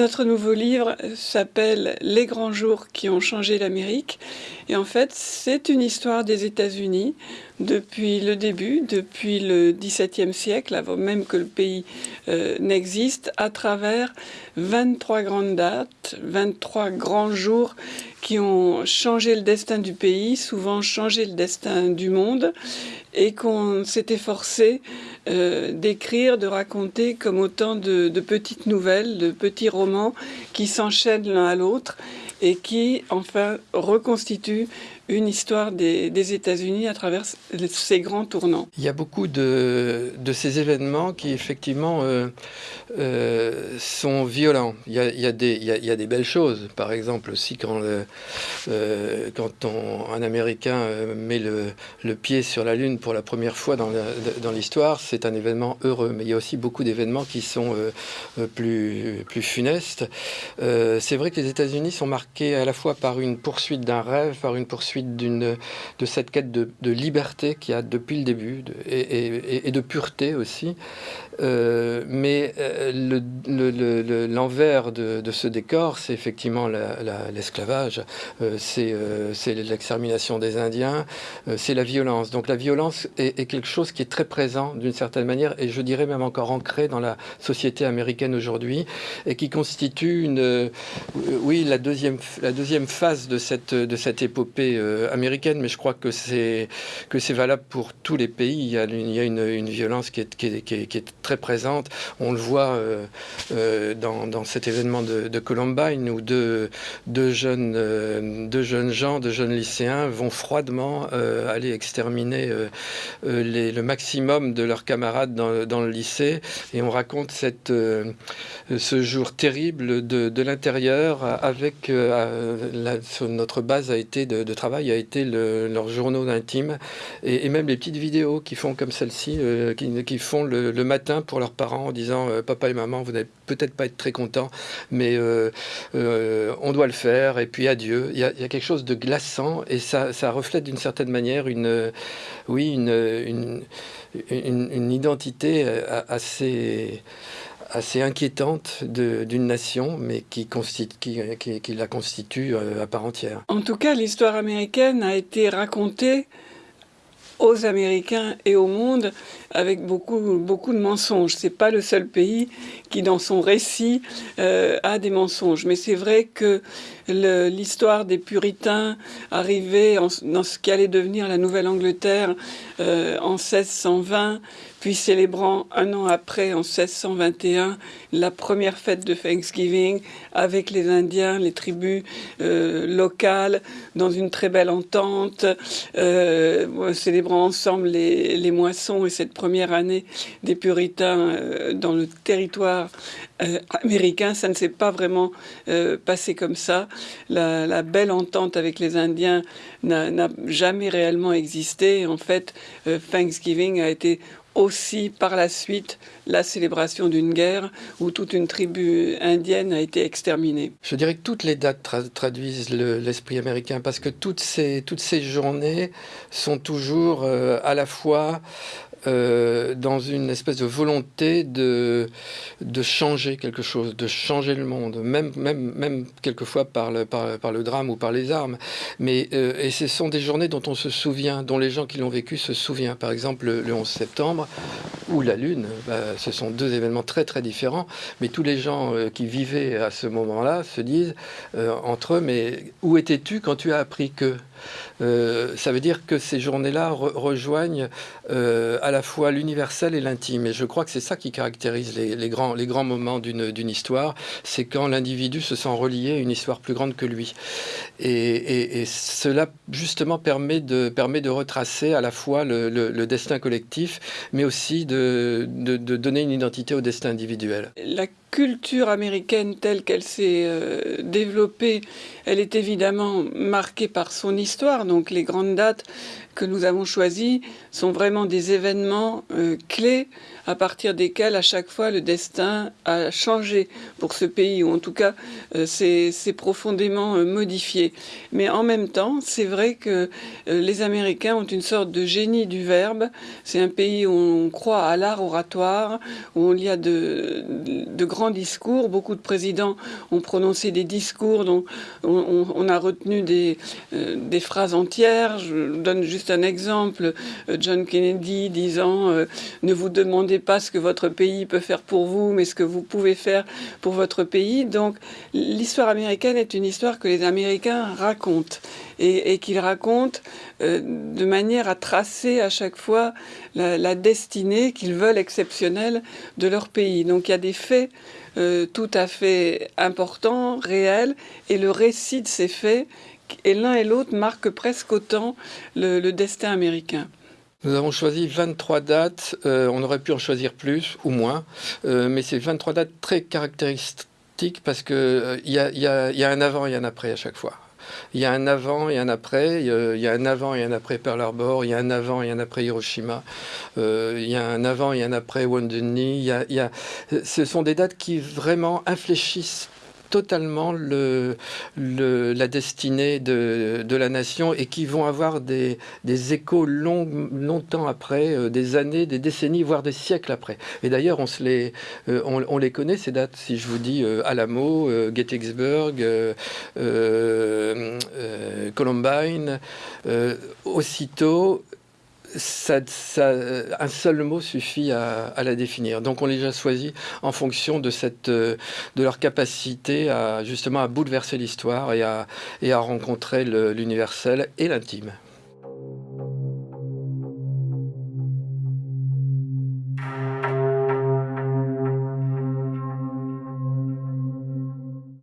Notre nouveau livre s'appelle Les grands jours qui ont changé l'Amérique. Et en fait, c'est une histoire des États-Unis depuis le début, depuis le XVIIe siècle, avant même que le pays euh, n'existe, à travers 23 grandes dates, 23 grands jours qui ont changé le destin du pays, souvent changé le destin du monde, et qu'on s'est efforcé euh, d'écrire, de raconter comme autant de, de, petites nouvelles, de petits romans qui s'enchaînent l'un à l'autre et qui, enfin, reconstituent une histoire des, États-Unis à travers ces grands tournants. Il y a beaucoup de, ces événements qui, effectivement, euh, euh, sont violents. Il y, a, des, belles choses. Par exemple, aussi, quand, euh, un Américain met le, pied sur la Lune pour la première fois dans l'histoire, c'est un événement heureux. Mais il y a aussi beaucoup d'événements qui sont plus funestes. c'est vrai que les États-Unis sont marqués à la fois par une poursuite d'un rêve, par une poursuite d'une de cette quête de, liberté qu'il y a depuis le début et, de pureté aussi. Euh, mais euh, l'envers le, le, de, ce décor, c'est effectivement l'esclavage, la, euh, c'est l'extermination des Indiens, c'est la violence. Donc la violence est, est, quelque chose qui est très présent d'une certaine manière, et je dirais même encore ancré dans la société américaine aujourd'hui, et qui constitue une, oui, la deuxième, la deuxième phase de cette, de cette épopée euh, américaine, mais je crois que c'est que c'est valable pour tous les pays. Il y a, une, violence qui est, qui, est, très présente. On le voit euh, euh, dans, cet événement de, Columbine où deux, deux, jeunes, deux jeunes gens, deux jeunes lycéens vont froidement aller exterminer le maximum de leurs camarades dans, le lycée. Et on raconte cette, ce jour terrible de, de l'intérieur avec notre base a été de, de travail a été le, leurs journaux intimes et, même les petites vidéos qui font comme celle-ci, euh, qui, qui, font le, matin pour leurs parents en disant euh, papa et maman, vous n'allez peut-être pas être très contents, mais euh, euh, on doit le faire et puis adieu. Il y, a, quelque chose de glaçant et ça, ça reflète d'une certaine manière une, oui, une, une, une identité assez assez inquiétante d'une nation, mais qui, constitue, qui, la constitue euh, à part entière. En tout cas, l'histoire américaine a été racontée aux Américains et au monde avec beaucoup, beaucoup de mensonges. C'est pas le seul pays qui, dans son récit, euh, a des mensonges. Mais c'est vrai que l'histoire des puritains arrivés dans ce qui allait devenir la Nouvelle-Angleterre euh, en 1620, puis célébrant un an après, en 1621, la première fête de Thanksgiving avec les Indiens, les tribus euh, locales, dans une très belle entente, euh, célébrant ensemble les, moissons et cette première année des puritains dans le territoire américain. Ça ne s'est pas vraiment passé comme ça. La, belle entente avec les Indiens n'a jamais réellement existé. En fait, Thanksgiving a été aussi par la suite la célébration d'une guerre où toute une tribu indienne a été exterminée. Je dirais que toutes les dates tra traduisent l'esprit le, américain parce que toutes ces, toutes ces journées sont toujours euh, à la fois euh, dans une espèce de volonté de, de changer quelque chose, de changer le monde, même, même, même quelquefois par le, par, le drame ou par les armes. Mais, euh, et ce sont des journées dont on se souvient, dont les gens qui l'ont vécu se souviennent. Par exemple, le, le 11 septembre ou la Lune, bah, ce sont deux événements très très différents, mais tous les gens euh, qui vivaient à ce moment-là se disent entre eux, mais où étais-tu quand tu as appris que? Euh, ça veut dire que ces journées-là re rejoignent euh, à la fois l'universel et l'intime. Et je crois que c'est ça qui caractérise les, grands, moments d'une histoire, c'est quand l'individu se sent relié à une histoire plus grande que lui. Et, cela, justement, permet de, retracer à la fois le, destin collectif, mais aussi de, donner une identité au destin individuel. Culture américaine telle qu'elle s'est euh, développée, elle est évidemment marquée par son histoire. Donc les grandes dates que nous avons choisies sont vraiment des événements euh, clés à partir desquels à chaque fois le destin a changé pour ce pays, ou en tout cas euh, c'est profondément euh, modifié. Mais en même temps, c'est vrai que les Américains ont une sorte de génie du verbe. C'est un pays où on croit à l'art oratoire, où il y a de, de, de grands discours. Beaucoup de présidents ont prononcé des discours dont on, a retenu des, euh, des, phrases entières. Je donne juste un exemple. Euh, John Kennedy disant Ne vous demandez pas ce que votre pays peut faire pour vous, mais ce que vous pouvez faire pour votre pays. Donc l'histoire américaine est une histoire que les Américains racontent et, qu'ils racontent de manière à tracer à chaque fois la, destinée qu'ils veulent exceptionnelle de leur pays. Donc il y a des faits euh, tout à fait importants, réels, et le récit de ces faits, et l'un et l'autre marquent presque autant le, destin américain. Nous avons choisi 23 dates, euh, on aurait pu en choisir plus ou moins, euh, mais c'est 23 dates très caractéristiques parce qu'il y, y, a un avant et un après à chaque fois. Il y a un avant et un après. Il y a un avant et un après Pearl Harbor. Il y a un avant et un après Hiroshima. Euh, il y a un avant et un après Wounded Knee. ce sont des dates qui vraiment infléchissent totalement le, la destinée de, la nation et qui vont avoir des, échos longtemps après, euh, des années, des décennies, voire des siècles après. Et d'ailleurs, on, euh, les connaît, ces dates, si je vous dis euh, Alamo, Gettysburg, Columbine, aussitôt, ça, un seul mot suffit à, la définir. Donc on les a choisis en fonction de, de leur capacité à justement bouleverser l'histoire et à rencontrer l'universel et l'intime.